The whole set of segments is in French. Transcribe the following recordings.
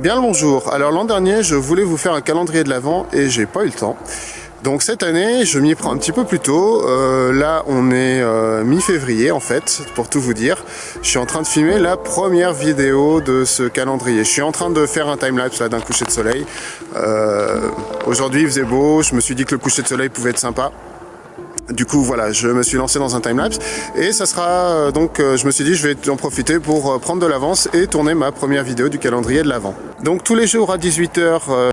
Bien le bonjour, alors l'an dernier je voulais vous faire un calendrier de l'Avent et j'ai pas eu le temps. Donc cette année je m'y prends un petit peu plus tôt, euh, là on est euh, mi-février en fait, pour tout vous dire. Je suis en train de filmer la première vidéo de ce calendrier. Je suis en train de faire un timelapse d'un coucher de soleil. Euh, aujourd'hui il faisait beau, je me suis dit que le coucher de soleil pouvait être sympa. Du coup, voilà, je me suis lancé dans un timelapse et ça sera euh, donc, euh, je me suis dit, je vais en profiter pour euh, prendre de l'avance et tourner ma première vidéo du calendrier de l'avant. Donc tous les jours à 18h.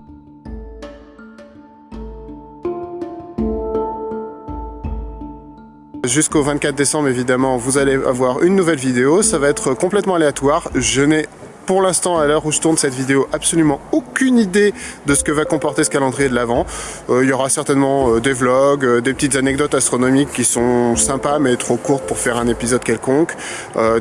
Jusqu'au 24 décembre, évidemment, vous allez avoir une nouvelle vidéo. Ça va être complètement aléatoire. Je n'ai pour l'instant, à l'heure où je tourne cette vidéo, absolument aucune idée de ce que va comporter ce calendrier de l'Avent. Euh, il y aura certainement euh, des vlogs, euh, des petites anecdotes astronomiques qui sont sympas mais trop courtes pour faire un épisode quelconque,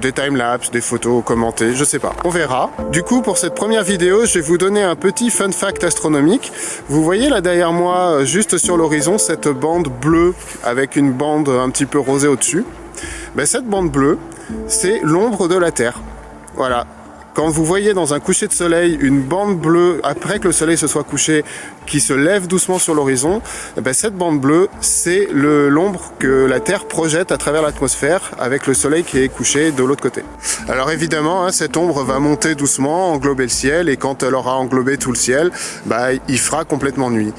des timelapses, des photos commentées, je sais pas, on verra. Du coup, pour cette première vidéo, je vais vous donner un petit fun fact astronomique. Vous voyez là derrière moi, juste sur l'horizon, cette bande bleue avec une bande un petit peu rosée au-dessus. Ben, cette bande bleue, c'est l'ombre de la Terre. Voilà, quand vous voyez dans un coucher de soleil une bande bleue, après que le soleil se soit couché, qui se lève doucement sur l'horizon, eh ben cette bande bleue, c'est l'ombre que la Terre projette à travers l'atmosphère avec le soleil qui est couché de l'autre côté. Alors évidemment, hein, cette ombre va monter doucement, englober le ciel, et quand elle aura englobé tout le ciel, bah, il fera complètement nuit.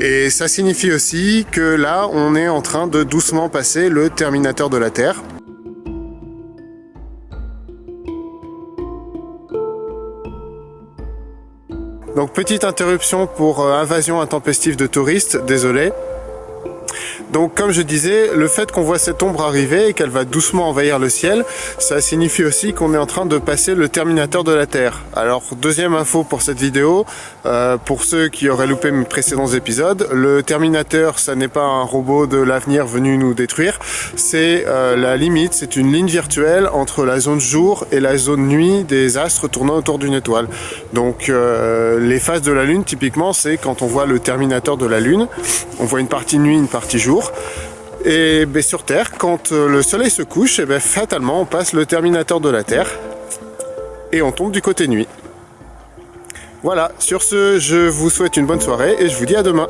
Et ça signifie aussi que là, on est en train de doucement passer le terminateur de la Terre. Donc petite interruption pour euh, invasion intempestive de touristes, désolé. Donc comme je disais, le fait qu'on voit cette ombre arriver et qu'elle va doucement envahir le ciel, ça signifie aussi qu'on est en train de passer le terminateur de la Terre. Alors deuxième info pour cette vidéo, euh, pour ceux qui auraient loupé mes précédents épisodes, le terminateur ça n'est pas un robot de l'avenir venu nous détruire, c'est euh, la limite, c'est une ligne virtuelle entre la zone jour et la zone nuit des astres tournant autour d'une étoile. Donc euh, les phases de la Lune typiquement c'est quand on voit le terminateur de la Lune, on voit une partie nuit, une partie jour, et ben, sur Terre, quand euh, le soleil se couche, et ben, fatalement on passe le terminateur de la Terre et on tombe du côté nuit. Voilà, sur ce, je vous souhaite une bonne soirée et je vous dis à demain.